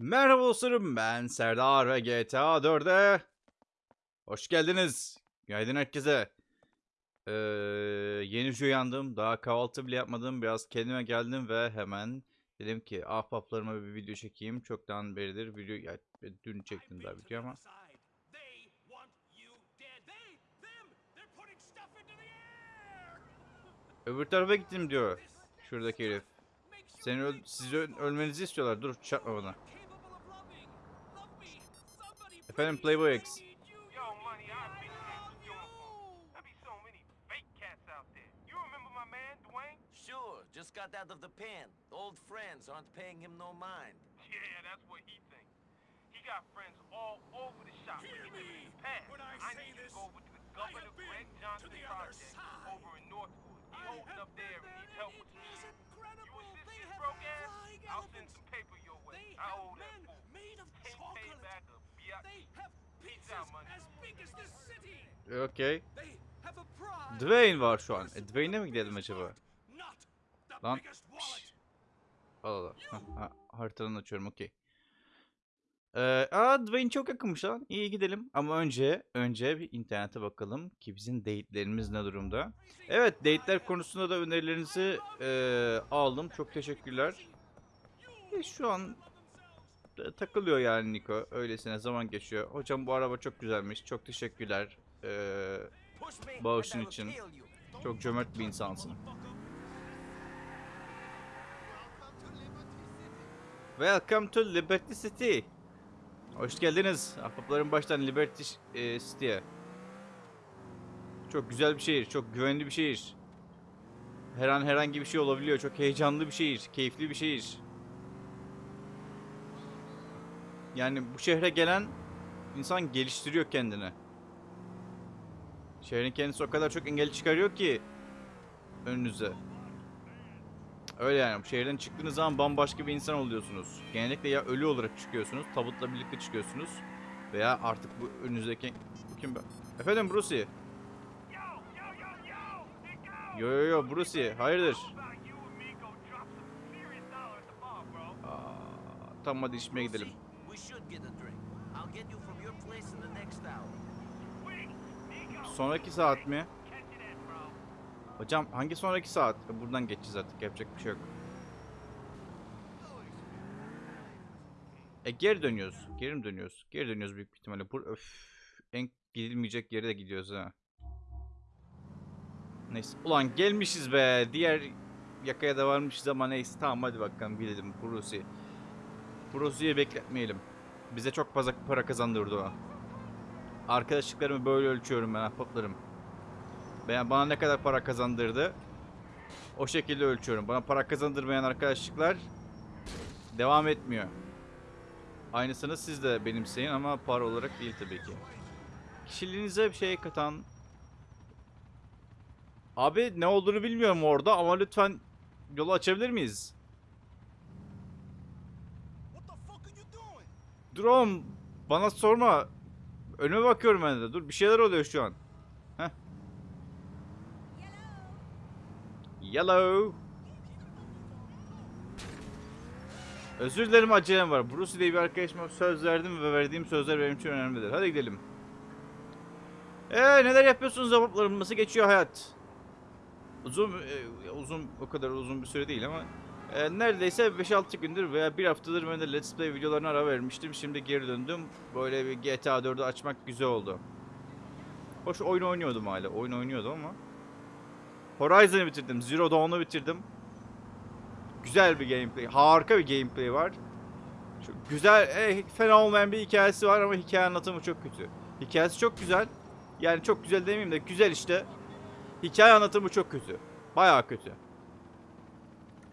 Merhaba dostlarım ben Serdar ve GTA 4'e hoş geldiniz. Günaydın herkese. Ee, yeni uyandım. Daha kahvaltı bile yapmadım. Biraz kendime geldim ve hemen dedim ki ahbaplarıma bir video çekeyim. Çoktan beridir video ya, dün çektim daha video ama. Öbür tarafa gittim diyor. Şuradaki herif. Seni öl sizi öl- ölmenizi istiyorlar. Dur çarpma bana. Man, Dwayne? Sure, just got out of the pen. Old friends aren't paying him no mind. Yeah, that's what he thinks. He got friends all over the shop. Hear Look at him in me when I I say need you this. to go over to the I Governor have been Greg to Johnson the other project side. over in Northwood. He holds up there been and needs there help with it some. You incredible. assist They this have broke ass, I'll send some paper your way. They I owe that fool. made of Ten K chocolate. back of biatch. Pride. Dwayne var şu an. E, Dwayne'e mi gidelim acaba? Lan. wallet. Al al. al. Hah, ha, haritadan açıyorum okey. Ee, aa Dwayne çok yakınmış lan. İyi gidelim. Ama önce önce bir internete bakalım ki bizim date'lerimiz ne durumda. Evet date'ler konusunda da önerilerinizi eee, aldım. Çok teşekkürler. E, şu an e, takılıyor yani Niko. Öylesine zaman geçiyor. Hocam bu araba çok güzelmiş. Çok teşekkürler. Me, Bağışın için. çok cömert bir insansın. Welcome to Liberty City. Hoş geldiniz. Ahbapların baştan Liberty e, City'ye. Çok güzel bir şehir, çok güvenli bir şehir. Her an herhangi bir şey olabiliyor. Çok heyecanlı bir şehir, keyifli bir şehir. Yani bu şehre gelen insan geliştiriyor kendini. Şehrin kendisi o kadar çok engel çıkarıyor ki önünüze. Öyle yani. Şehirden çıktığınız zaman bambaşka bir insan oluyorsunuz. Genellikle ya ölü olarak çıkıyorsunuz, tabutla birlikte çıkıyorsunuz veya artık bu önünüzdeki kim be? Efendim Brucey. Yo, yo, yo, Brucey. Hayırdır? Aa, tamam hadi içmeye gidelim. We should get a drink. I'll get you from your place in the next hour. Sonraki saat mi? Hocam hangi sonraki saat? E, Buradan geçeceğiz artık yapacak bir şey yok. E geri dönüyoruz. Geri mi dönüyoruz? Geri dönüyoruz büyük bir ihtimalle. Bur öf, en gidilmeyecek yere de gidiyoruz ha. Neyse. Ulan gelmişiz be. Diğer yakaya da varmışız ama neyse. Tamam hadi bakalım gidelim. Brucey. Brucey'i bekletmeyelim. Bize çok fazla para kazandırdı o. Arkadaşlıklarımı böyle ölçüyorum ben ahbaplarım. Ben bana ne kadar para kazandırdı? O şekilde ölçüyorum. Bana para kazandırmayan arkadaşlıklar devam etmiyor. Aynısını siz de benimseyin ama para olarak değil tabii ki. Kişiliğinize bir şey katan Abi ne olduğunu bilmiyorum orada ama lütfen yolu açabilir miyiz? What the fuck are you doing? Dur oğlum bana sorma. Önüme bakıyorum ben de. Dur bir şeyler oluyor şu an. Heh. Yellow. Özür dilerim acelem var. Bruce diye bir arkadaşıma söz verdim ve verdiğim sözler benim için önemlidir. Hadi gidelim. Eee neler yapıyorsunuz zavaplarım? Nasıl geçiyor hayat? Uzun, e, uzun o kadar uzun bir süre değil ama e, neredeyse 5-6 gündür veya bir haftadır ben de Let's Play videolarına ara vermiştim. Şimdi geri döndüm. Böyle bir GTA 4'ü açmak güzel oldu. Hoş oyun oynuyordum hala. Oyun oynuyordum ama. Horizon'ı bitirdim. Zero Dawn'u bitirdim. Güzel bir gameplay. Harika bir gameplay var. Şu güzel, e, fena olmayan bir hikayesi var ama hikaye anlatımı çok kötü. Hikayesi çok güzel. Yani çok güzel demeyeyim de güzel işte. Hikaye anlatımı çok kötü. Bayağı kötü.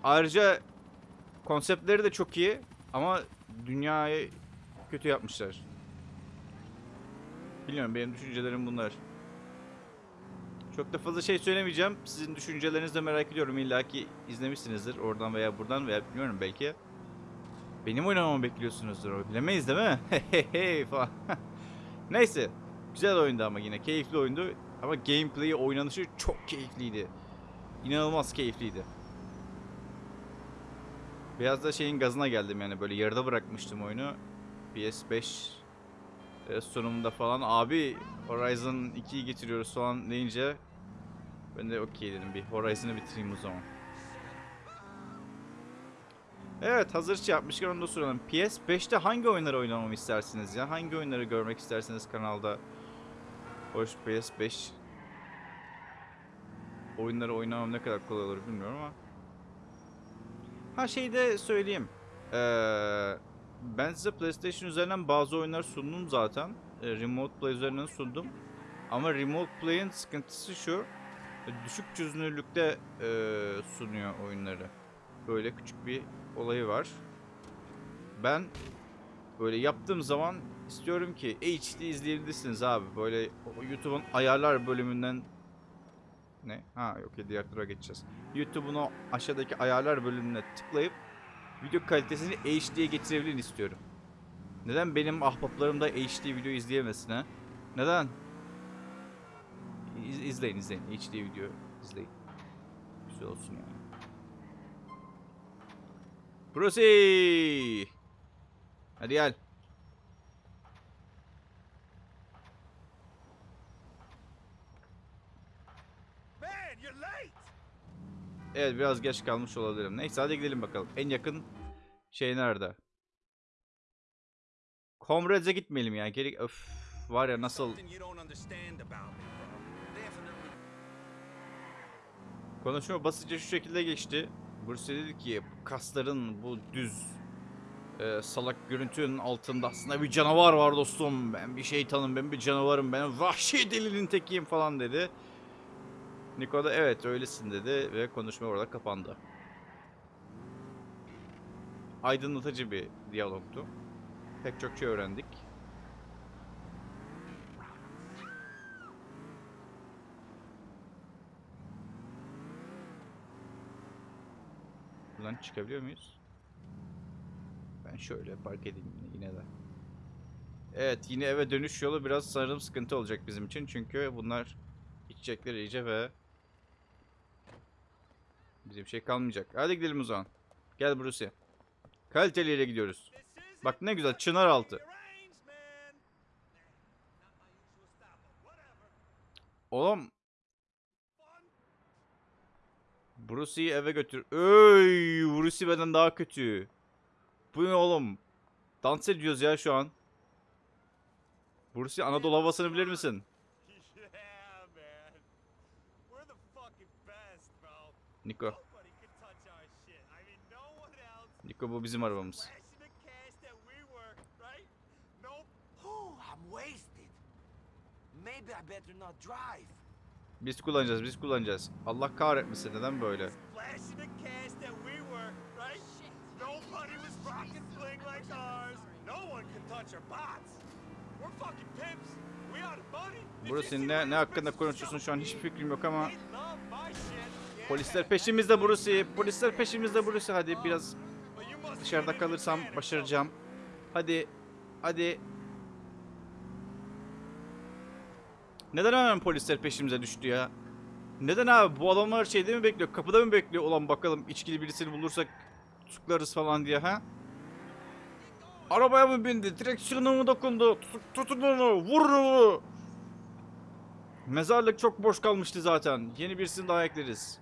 Ayrıca konseptleri de çok iyi ama dünyayı kötü yapmışlar. Bilmiyorum benim düşüncelerim bunlar. Çok da fazla şey söylemeyeceğim. Sizin düşüncelerinizi de merak ediyorum. İlla ki izlemişsinizdir oradan veya buradan veya bilmiyorum belki. Benim oynamamı bekliyorsunuzdur. Bilemeyiz değil mi? Neyse. Güzel oyundu ama yine. Keyifli oyundu. Ama gameplay'i, oynanışı çok keyifliydi. İnanılmaz keyifliydi. Biraz da şeyin gazına geldim yani böyle yarıda bırakmıştım oyunu. PS5 e, sunumunda falan abi Horizon 2'yi getiriyoruz falan deyince ben de okey dedim bir Horizon'ı bitireyim o zaman. Evet hazır şey yapmışken onu da soralım. PS5'te hangi oyunları oynamamı istersiniz ya? Hangi oyunları görmek istersiniz kanalda? Hoş PS5 oyunları oynamam ne kadar kolay olur bilmiyorum ama. Ha şey de söyleyeyim. Ee, ben size PlayStation üzerinden bazı oyunlar sundum zaten. Ee, Remote Play üzerinden sundum. Ama Remote Play'in sıkıntısı şu. Düşük çözünürlükte e, sunuyor oyunları. Böyle küçük bir olayı var. Ben böyle yaptığım zaman istiyorum ki HD izleyebilirsiniz abi. Böyle YouTube'un ayarlar bölümünden ne? Ha yok ya diğer tura geçeceğiz. YouTube'un o aşağıdaki ayarlar bölümüne tıklayıp video kalitesini HD'ye getirebilin istiyorum. Neden benim ahbaplarım da HD video izleyemesin ha? Neden? İz, izleyin izleyin. HD video izleyin. Güzel olsun yani. Brucey! Hadi gel. Evet biraz geç kalmış olabilirim. Neyse hadi gidelim bakalım. En yakın şey nerede? Comrades'e gitmeyelim ya. Geri öf var ya nasıl konuşma basitçe şu şekilde geçti. Bruce dedi ki kasların bu düz e, salak görüntünün altında aslında bir canavar var dostum. Ben bir şeytanım, ben bir canavarım, ben vahşi delinin tekiyim falan dedi. Niko da evet öylesin dedi ve konuşma orada kapandı. Aydınlatıcı bir diyalogtu. Pek çok şey öğrendik. Buradan çıkabiliyor muyuz? Ben şöyle park edeyim yine de. Evet yine eve dönüş yolu biraz sanırım sıkıntı olacak bizim için. Çünkü bunlar içecekler iyice ve bize bir şey kalmayacak. Hadi gidelim o zaman. Gel Bruce. Kaliteli yere gidiyoruz. Bak ne güzel çınar altı. Oğlum. Bruce'yi eve götür. Öy, Bruce benden daha kötü. Bu ne oğlum? Dans ediyoruz ya şu an. Bruce Anadolu havasını bilir misin? Yeah, man. We're the fucking best, bro. Niko. Nobody can touch our shit. I mean, no one else. Niko bu bizim arabamız. Flashing the cash that we were, right? Nope. Whew, I'm wasted. Maybe I better not drive. Biz kullanacağız, biz kullanacağız. Allah kahretmesin neden böyle? See ne, ne hakkında konuşuyorsun şu an hiçbir fikrim yok ama polisler peşimizde Bruce. Polisler peşimizde Bruce. Hadi biraz dışarıda kalırsam başaracağım. Hadi. Hadi. Neden hemen polisler peşimize düştü ya? Neden abi? Bu adamlar şeyde mi bekliyor? Kapıda mı bekliyor? Ulan bakalım içkili birisini bulursak tutuklarız falan diye ha? Arabaya mı bindi? Direksiyona mı dokundu? Tut- tutun onu! Vurun onu! Mezarlık çok boş kalmıştı zaten. Yeni birisini daha ekleriz.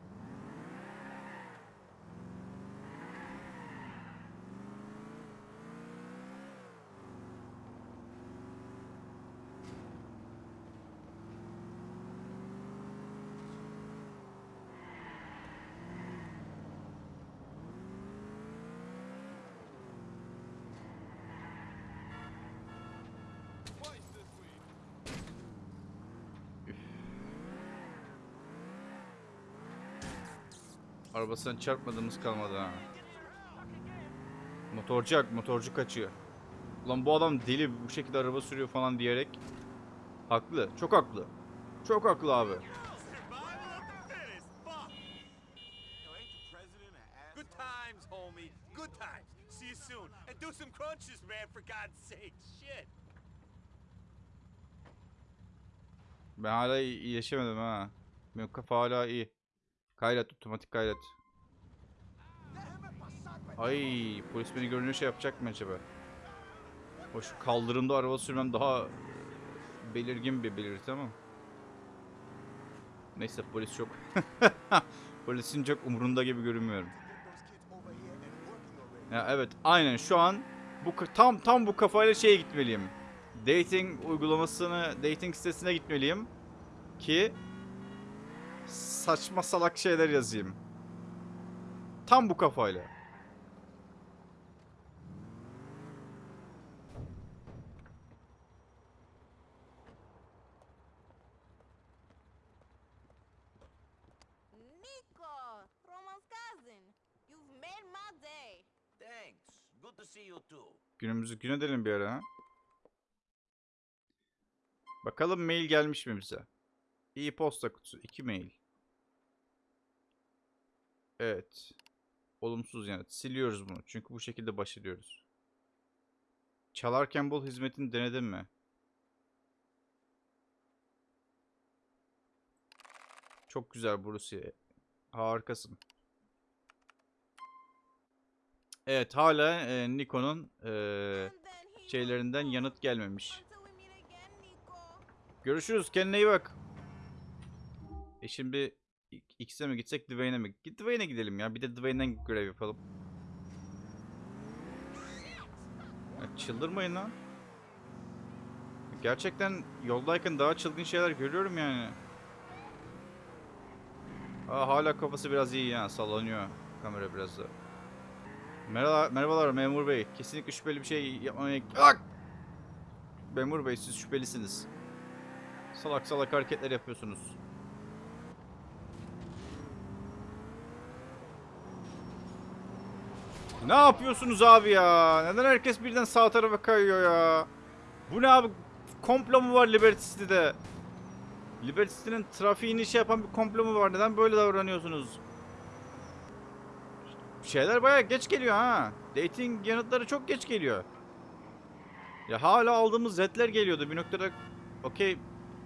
Arabasından çarpmadığımız kalmadı ha. Motorcu hak, motorcu kaçıyor. Ulan bu adam deli bu şekilde araba sürüyor falan diyerek. Haklı, çok haklı. Çok haklı abi. Ben hala iyileşemedim ha. Benim kafa hala iyi. Kaydet, otomatik pasar, Ay polis beni görünce şey yapacak mı acaba? O şu kaldırımda araba sürmem daha belirgin bir belirti ama. Neyse polis çok. Polisin çok umurunda gibi görünmüyorum. Ya evet aynen şu an bu tam tam bu kafayla şeye gitmeliyim. Dating uygulamasını, dating sitesine gitmeliyim ki saçma salak şeyler yazayım. Tam bu kafayla. Nico, Roman's cousin. You've made my day. Thanks. Good to see you too. Günümüzü gün edelim bir ara ha. Bakalım mail gelmiş mi bize? İyi posta kutusu. 2 mail. Evet. Olumsuz yanıt. Siliyoruz bunu. Çünkü bu şekilde baş ediyoruz. Çalarken bol hizmetini denedin mi? Çok güzel Bruce. Harikasın. Evet hala e, Nikon'un e, şeylerinden yanıt gelmemiş. Görüşürüz. Kendine iyi bak. E şimdi X'e mi gitsek Dwayne'e mi? Dwayne'e gidelim ya. Bir de Dwayne'den görev yapalım. Ya çıldırmayın lan. Gerçekten yoldayken daha çılgın şeyler görüyorum yani. Aa, hala kafası biraz iyi ya. Sallanıyor kamera biraz da. Merhaba, merhabalar memur bey. Kesinlikle şüpheli bir şey yapmamaya... Ak! Memur bey siz şüphelisiniz. Salak salak hareketler yapıyorsunuz. Ne yapıyorsunuz abi ya? Neden herkes birden sağ tarafa kayıyor ya? Bu ne abi? Komplo mu var Liberty City'de? Liberty City'nin trafiğini şey yapan bir komplo mu var? Neden böyle davranıyorsunuz? Şeyler bayağı geç geliyor ha. Dating yanıtları çok geç geliyor. Ya hala aldığımız zetler geliyordu. Bir noktada okey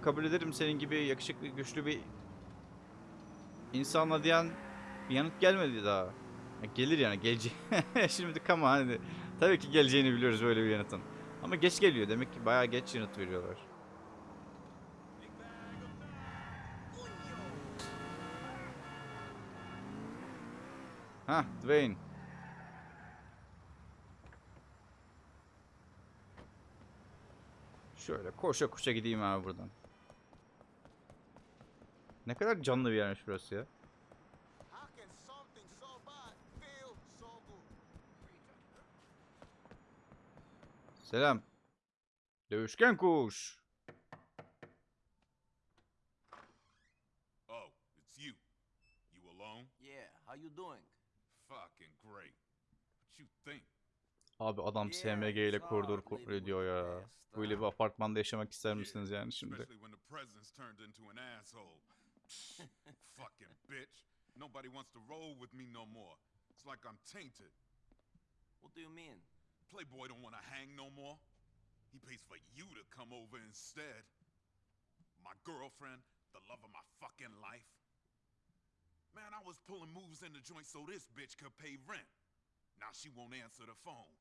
kabul ederim senin gibi yakışıklı güçlü bir insanla diyen bir yanıt gelmedi daha. Gelir yani gelecek. Şimdi kama hani tabii ki geleceğini biliyoruz böyle bir yanıtın. Ama geç geliyor demek ki bayağı geç yanıt veriyorlar. Ha Dwayne. Şöyle koşa koşa gideyim abi buradan. Ne kadar canlı bir yermiş burası ya. How can something so bad feel so good? Selam. Dövüşken kuş. Oh, it's you. You alone? Yeah, how you doing? Fucking great. What you think? Abi adam SMG ile koridor kontrol the ya. Böyle bir apartmanda yaşamak ister misiniz yani şimdi? Especially when the president's turned into an asshole. Fucking bitch. Nobody wants to roll with me no more. It's like I'm tainted. What do you mean? Playboy don't want to hang no more. He pays for you to come over instead. My girlfriend, the love of my fucking life. Man, I was pulling moves in the joint so this bitch could pay rent. Now she won't answer the phone.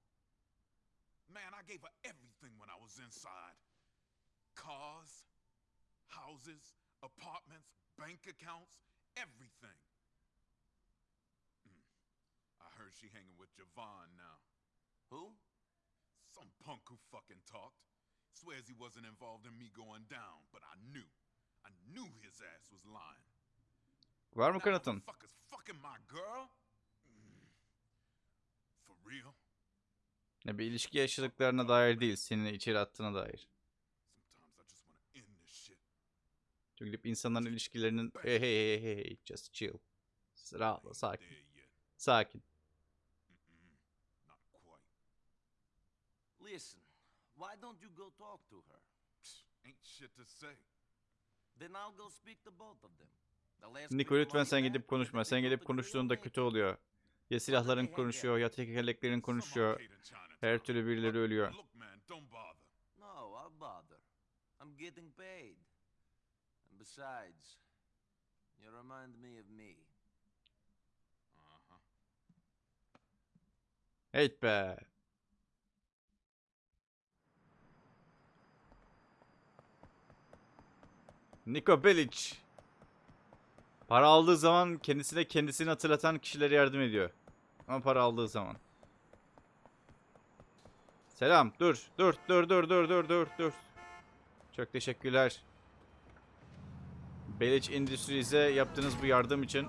Man, I gave her everything when I was inside. Cars, houses, apartments, bank accounts, everything. Mm. I heard she hanging with Javon now. Who? Some punk who fucking talked. Swears he wasn't involved in me going down, but I knew. I knew his ass was lying. Var mı kanıtın? motherfuckers fucking my girl? Mm. For real? Ne bir ilişki yaşadıklarına dair değil, seni içeri attığına dair. Çünkü gidip insanların ilişkilerinin hey hey hey hey hey just chill. Ain't sakin. Sakin. Listen, why don't you go talk to her? Psh, Ain't shit to say. Then I'll go speak to both of them. Niko lütfen sen gidip konuşma. Sen gelip konuştuğunda kötü oluyor. Ya silahların konuşuyor ya tekerleklerin konuşuyor. Her türlü birileri ölüyor. No, I'll bother. I'm getting paid. And besides, you remind me of me. Uh-huh. Heyt be. Niko Belic. Para aldığı zaman kendisine kendisini hatırlatan kişilere yardım ediyor. Ama para aldığı zaman. Selam. Dur. Dur. Dur. Dur. Dur. Dur. Dur. Dur. Çok teşekkürler. Belic Industries'e yaptığınız bu yardım için.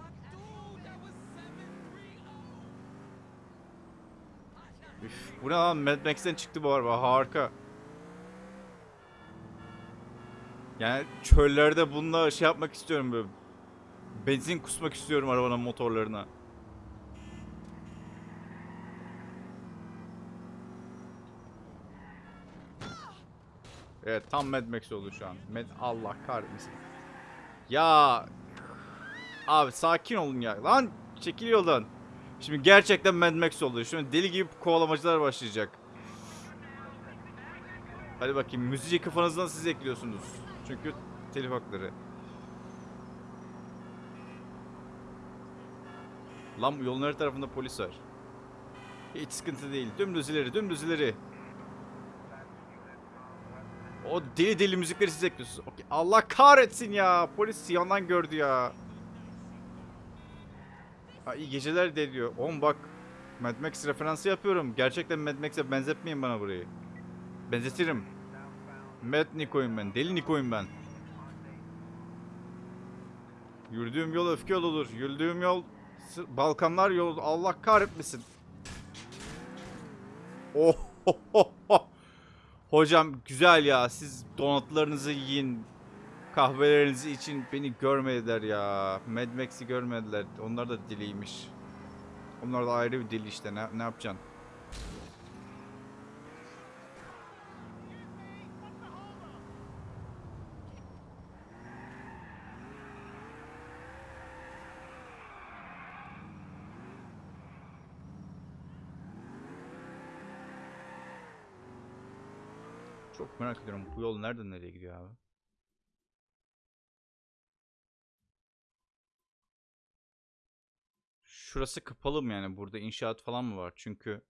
Üf, bu ne lan? Mad Max'ten çıktı bu araba. Harika. Yani çöllerde bununla şey yapmak istiyorum böyle. Benzin kusmak istiyorum arabanın motorlarına. Evet tam Mad Max oldu şu an. Mad Allah kahretmesin. Ya Abi sakin olun ya. Lan çekil yoldan. Şimdi gerçekten Mad Max oldu. Şimdi deli gibi kovalamacılar başlayacak. Hadi bakayım müziği kafanızdan siz ekliyorsunuz. Çünkü telif hakları. Lan yolun her tarafında polis var. Hiç sıkıntı değil. Dümdüz ileri, dümdüz ileri. O deli deli müzikleri siz ekliyorsunuz. Okey. Allah kahretsin ya. Polis yandan gördü ya. Ha, iyi geceler de diyor. Oğlum bak. Mad Max referansı yapıyorum. Gerçekten Mad Max'e benzetmeyin bana burayı. Benzetirim. Mad Niko'yum ben. Deli Niko'yum ben. Yürüdüğüm yol öfke yoludur. Yürüdüğüm yol Balkanlar yolu. Allah kahretmesin. Oh, oh, oh. Hocam güzel ya. Siz donatlarınızı yiyin. Kahvelerinizi için beni görmediler ya. Mad Max'i görmediler. Onlar da diliymiş. Onlar da ayrı bir dili işte. Ne, ne yapacaksın? Çok merak ediyorum. Bu yol nereden nereye gidiyor abi? Şurası kapalı mı yani? Burada inşaat falan mı var? Çünkü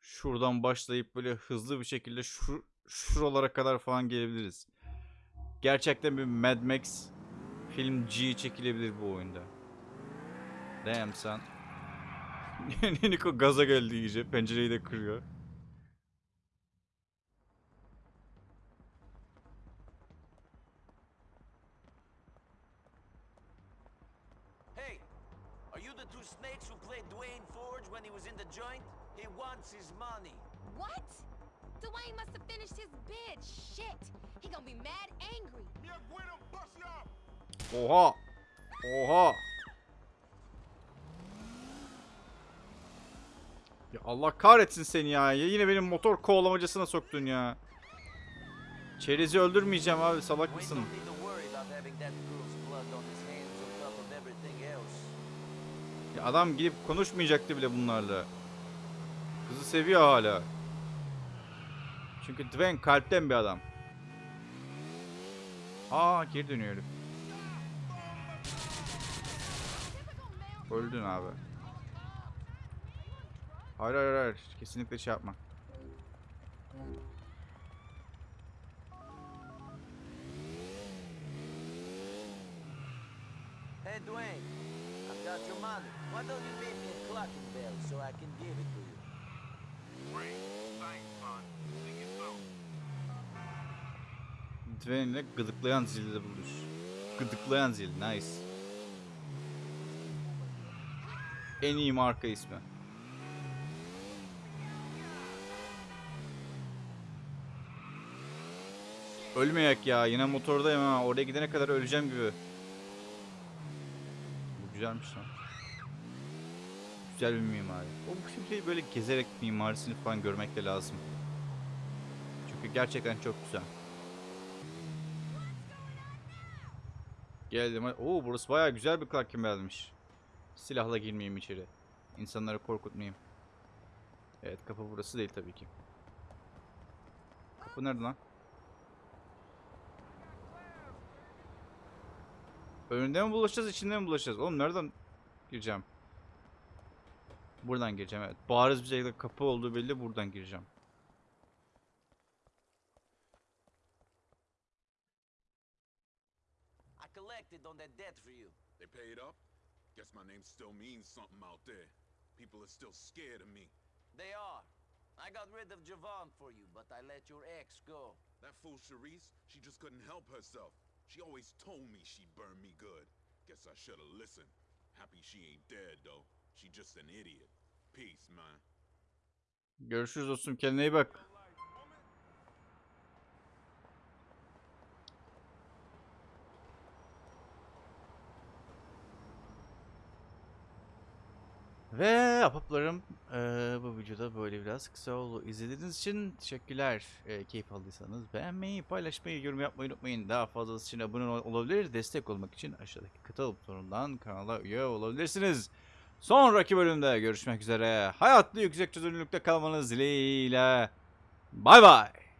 şuradan başlayıp böyle hızlı bir şekilde şu şuralara kadar falan gelebiliriz. Gerçekten bir Mad Max film G çekilebilir bu oyunda. Damn son. Niko gaza geldi iyice. Pencereyi de kırıyor. Hey, are you the two played Dwayne Forge when he was in the joint? He wants his money. What? Dwayne must have finished his bid. Shit. He gonna be mad angry. Yeah, bueno, bust it up. Oha! Oha! Ya Allah kahretsin seni ya. ya. Yine benim motor kovalamacasına soktun ya. Çerezi öldürmeyeceğim abi salak mısın? don't need to worry about having that girl's blood on his hands on top of everything else. Ya adam gidip konuşmayacaktı bile bunlarla. Kızı seviyor hala. Çünkü Dwayne kalpten bir adam. Aa geri dönüyor herif. Öldün abi. Hayır hayır hayır. Kesinlikle şey yapma. Hey, Dwayne, Your money. Why don't you make me a clocking bell so I can give it to you? Great. Thanks, you soon. Dwayne ile gıdıklayan zilde buluş. Gıdıklayan zil. Nice. En iyi marka ismi. Ölmeyek ya. Yine motordayım ha. Oraya gidene kadar öleceğim gibi. Güzelmiş lan. Güzel bir mimari. O bu filmleri böyle gezerek mimarisini falan görmek de lazım. Çünkü gerçekten çok güzel. Geldim. Oo burası bayağı güzel bir Clark vermiş. Silahla girmeyeyim içeri. İnsanları korkutmayayım. Evet kapı burası değil tabii ki. Kapı nerede lan? Önünde mi bulaşacağız, içinde mi bulaşacağız? Oğlum nereden gireceğim? Buradan gireceğim evet. Bariz bir şekilde kapı olduğu belli buradan gireceğim. I collected on that debt for you. They paid up? Guess my name still means something out there. People are still scared of me. They are. I got rid of Javon for you, but I let your ex go. That fool Charisse, she just couldn't help herself. She always told me she'd burn me good. Guess I should've listened. Happy she ain't dead, though. She just an idiot. Peace, man. Görüşürüz dostum kendine iyi bak. Ve ahbaplarım eee, bu videoda böyle biraz kısa oldu. İzlediğiniz için teşekkürler. Eee, keyif aldıysanız beğenmeyi, paylaşmayı, yorum yapmayı unutmayın. Daha fazlası için abone ol- olabilir. Destek olmak için aşağıdaki katıl butonundan kanala üye olabilirsiniz. Sonraki bölümde görüşmek üzere. Hayatlı yüksek çözünürlükte kalmanız dileğiyle. Bay bay.